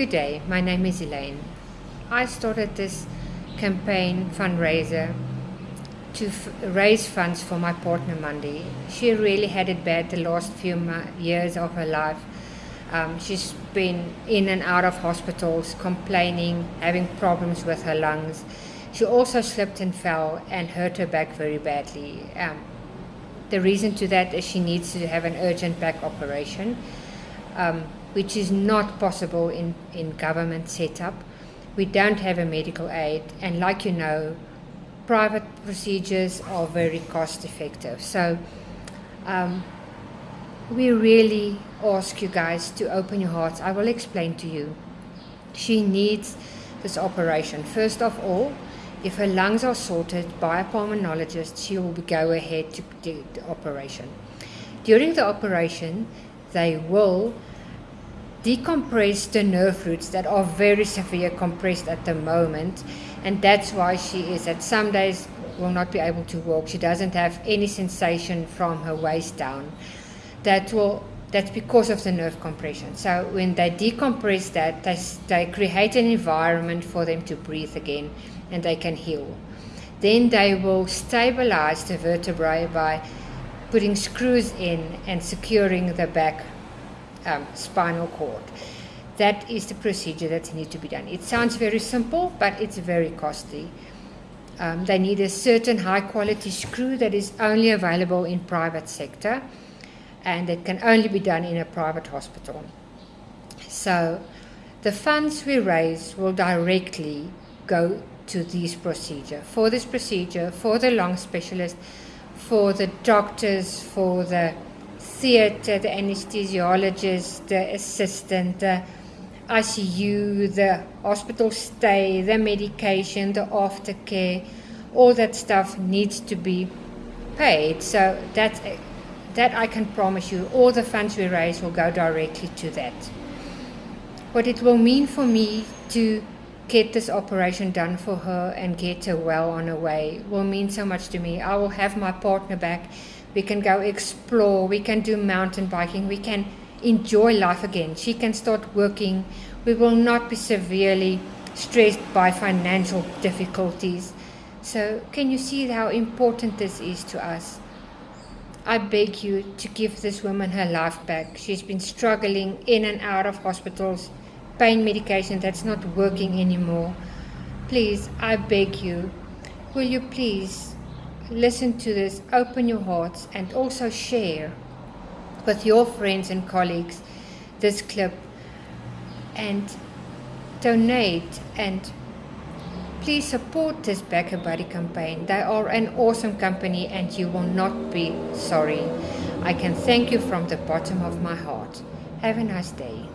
Good day, my name is Elaine. I started this campaign fundraiser to raise funds for my partner Mandy. She really had it bad the last few years of her life. Um, she's been in and out of hospitals, complaining, having problems with her lungs. She also slipped and fell and hurt her back very badly. Um, the reason to that is she needs to have an urgent back operation, um, which is not possible in, in government setup. We don't have a medical aid, and like you know, private procedures are very cost effective. So um, we really ask you guys to open your hearts. I will explain to you. She needs this operation. First of all, if her lungs are sorted by a pulmonologist, she will go ahead to do the operation. During the operation, they will decompress the nerve roots that are very severe compressed at the moment and that's why she is at some days will not be able to walk. She doesn't have any sensation from her waist down. That will that's because of the nerve compression. So when they decompress that they, they create an environment for them to breathe again and they can heal. Then they will stabilize the vertebrae by putting screws in and securing the back um, spinal cord. That is the procedure that needs to be done. It sounds very simple, but it's very costly. Um, they need a certain high quality screw that is only available in private sector and it can only be done in a private hospital. So the funds we raise will directly go to this procedure. For this procedure, for the lung specialist, for the doctors, for the theatre, uh, the anesthesiologist, the assistant, uh, the ICU, the hospital stay, the medication, the aftercare, all that stuff needs to be paid. So that uh, that I can promise you, all the funds we raise will go directly to that. What it will mean for me to get this operation done for her and get her well on her way will mean so much to me. I will have my partner back we can go explore, we can do mountain biking, we can enjoy life again. She can start working. We will not be severely stressed by financial difficulties. So, can you see how important this is to us? I beg you to give this woman her life back. She's been struggling in and out of hospitals, pain medication that's not working anymore. Please, I beg you, will you please listen to this, open your hearts, and also share with your friends and colleagues this clip and donate and please support this BackaBuddy campaign. They are an awesome company and you will not be sorry. I can thank you from the bottom of my heart. Have a nice day.